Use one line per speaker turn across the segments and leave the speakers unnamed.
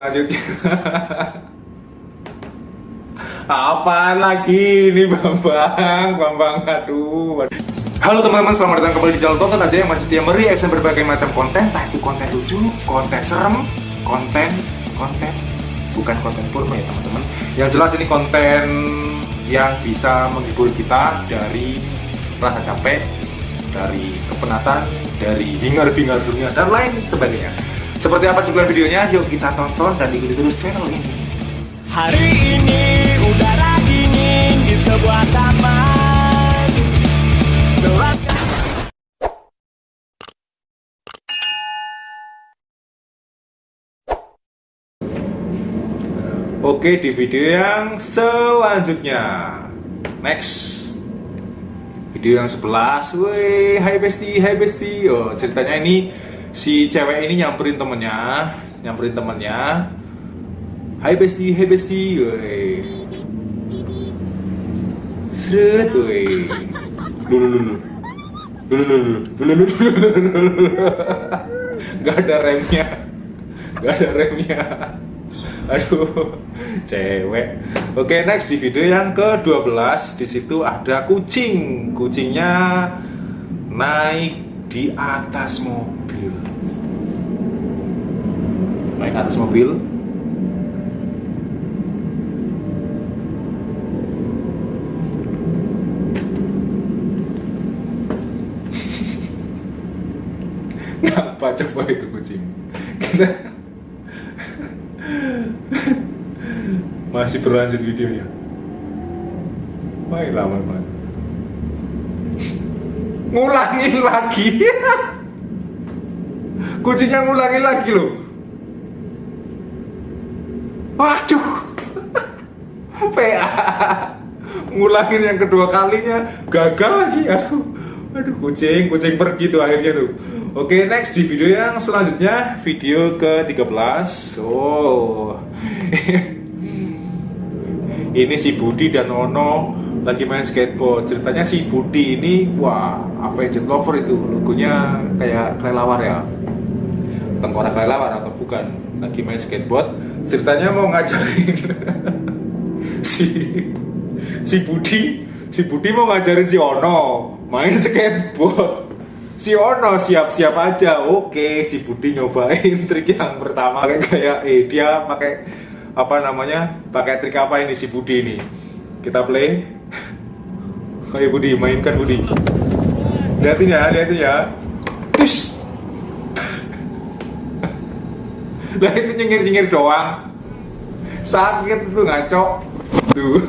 Lanjutnya. Apa lagi ini Bambang? Bambang aduh. Halo teman-teman, selamat datang kembali di channel Tonton aja yang masih setia mereaction berbagai macam konten, entah itu konten lucu, konten serem, konten, konten, bukan konten porno ya teman-teman. Yang jelas ini konten yang bisa menghibur kita dari rasa capek, dari kepenatan, dari hingar-bingar dunia dan lain sebagainya. Seperti apa cuplikan videonya? Yuk kita tonton dan ikuti terus channel ini.
Hari ini udara dingin di sebuah taman Gelapkan
Oke, di video yang selanjutnya. Next. Video yang 11. Woi, hai besti, hai besti. Oh, ceritanya ini si cewek ini nyamperin temennya, nyamperin temennya. Hai besti, hai besti. Woi. Sret, woi. Dulu dulu. Dulu dulu. Dulu dulu. Gak ada remnya. Gak ada remnya. Aduh, cewek. Oke, next di video yang ke-12 di situ ada kucing. Kucingnya naik di atas mobil. Naik atas mobil. Ngapa coba itu kucing? Kita masih berlanjut videonya lama banget ngulangin lagi kucingnya ngulangin lagi loh waduh. PA ngulangin yang kedua kalinya gagal lagi. Aduh. Aduh kucing kucing pergi tuh akhirnya tuh. Oke next di video yang selanjutnya video ke 13 oh. Ini si Budi dan Ono lagi main skateboard. Ceritanya si Budi ini wah Avenged Lover itu logonya kayak kelelawar ya tengkorak kelelawar atau bukan lagi main skateboard ceritanya mau ngajarin si si Budi si Budi mau ngajarin si Ono main skateboard. Si Ono siap-siap aja oke si Budi nyobain trik yang pertama kayak kayak eh dia pakai apa namanya pakai trik apa ini si Budi ini? Kita play. Ayo Budi mainkan Budi. Lihatin ya lihatin ya. Tush. lah itu nyengir nyengir doang. Sakit tuh ngaco. Tuh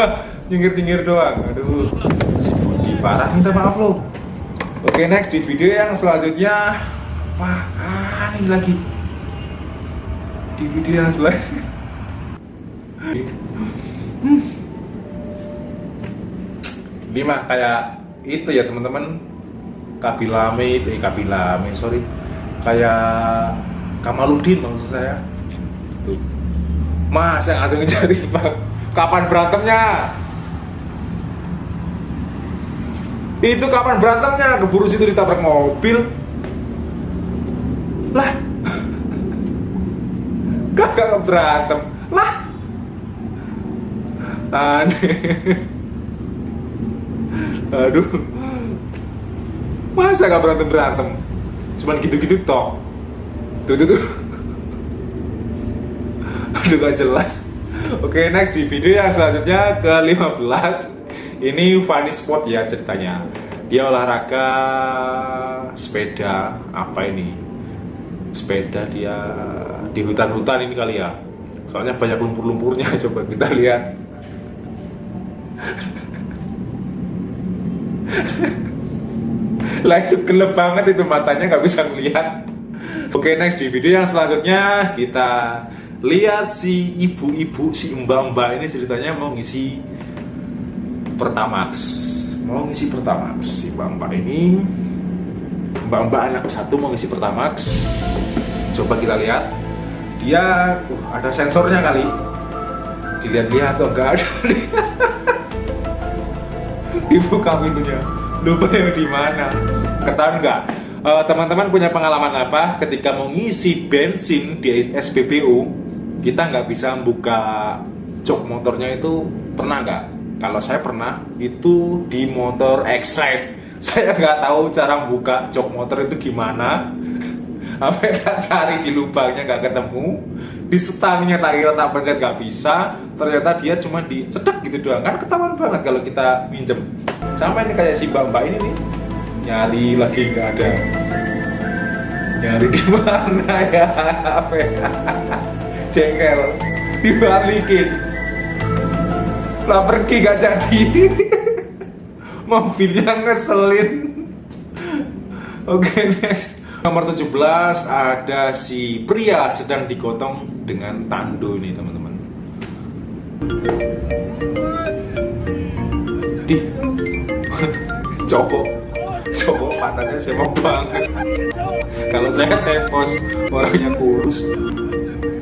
nyengir nyengir doang. Aduh. Si Budi parah. Minta maaf lo oke next. Di video yang selanjutnya. Apaan ini lagi? Di video yang selanjutnya. Mah kayak itu ya teman-teman. Kabilame, eh Kabilame, sorry. Kayak Kamaludin maksud saya. Tuh Masa langsung jadi bang. Kapan berantemnya? Itu kapan berantemnya? Keburu situ ditabrak mobil. Lah. Kagak berantem. Lah. Aneh. Aduh. Masa gak berantem berantem cuman gitu-gitu toh tuh tuh tuh. Aduh gak jelas. Oke next di video yang selanjutnya ke 15 ini funny spot ya ceritanya. Dia olahraga sepeda. Apa ini? Sepeda dia di hutan-hutan ini kali ya. Soalnya banyak lumpur-lumpurnya coba kita lihat. Lah itu gelap banget itu matanya nggak bisa melihat oke next di video yang selanjutnya kita lihat si ibu-ibu si mbak-mbak ini ceritanya mau ngisi pertamax. Mau ngisi pertamax. Si mbak-mbak ini mbak-mbak anak satu mau ngisi pertamax. Coba kita lihat. Dia uh, ada sensornya kali. Dilihat-lihat tuh enggak ada. Dibuka pintunya. Lupa yang di mana. Ketahuan Eh, teman-teman punya pengalaman apa ketika mau ngisi bensin di SPBU kita nggak bisa buka jok motornya itu pernah nggak? Kalau saya pernah itu di motor X-Ride. Saya nggak tahu cara buka jok motor itu gimana. Apa tak cari di lubangnya nggak ketemu, di setangnya tak kira tak pencet nggak bisa. Ternyata dia cuma dicedek gitu doang. Kan ketahuan banget kalau kita minjem. Sama ini kayak si mbak-mbak ini nih nyari lagi nggak ada. Nyari di mana ya? Apa ya? Jengkel. Dibalikin. Lah pergi gak jadi. Mobilnya ngeselin. Oke next. Nomor 17 ada si pria sedang digotong dengan tando ini teman-teman. Di. Cowok cowok pantatnya semak banget. Kalau saya tepos orangnya kurus.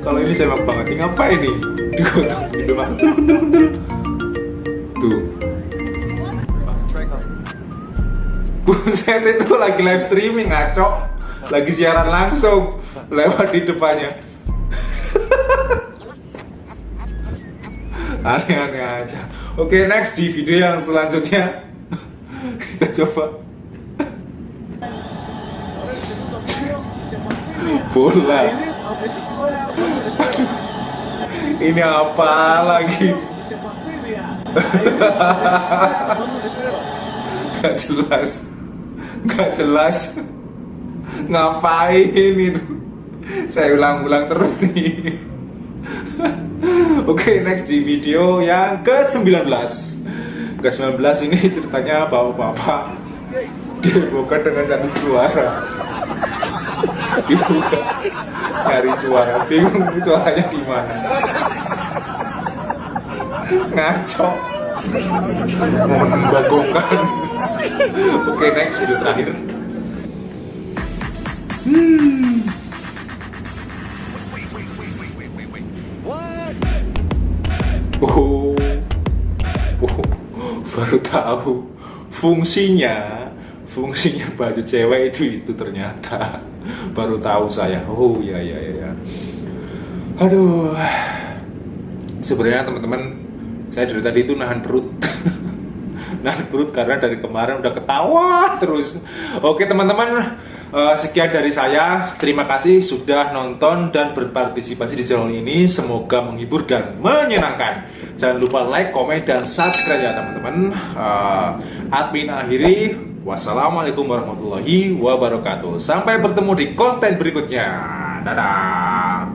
Kalau ini semak banget ini ngapain nih? Digotong gitu pak. Kentul kentul kentul tuh. Buset itu lagi live streaming ngaco. Lagi siaran langsung Lewat di depannya. Aneh-aneh aja. Oke next di video yang selanjutnya. Kita coba Bola. Ini apa lagi? Gak jelas. Gak jelas. Ngapain itu? Saya ulang-ulang terus nih. Oke next di video yang ke-19. Ke-19 ini ceritanya bapak-bapak Dibuka dengan satu suara Dibuka Cari suara. Bingung suaranya di mana. Ngaco. Membagongkan. Oke next video terakhir. Hmm. Oh, oh, baru tahu fungsinya fungsinya baju cewek itu itu ternyata. Baru tahu saya. Oh ya ya ya ya aduh. Sebenarnya teman-teman saya dari tadi itu nahan perut. Nahan perut karena dari kemarin udah ketawa terus. Oke teman-teman eh, sekian dari saya. Terima kasih sudah nonton dan berpartisipasi di channel ini. Semoga menghibur dan menyenangkan. Jangan lupa like komen dan subscribe ya teman-teman. Eh, admin akhiri wassalamualaikum warahmatullahi wabarakatuh. Sampai bertemu di konten berikutnya. Dadah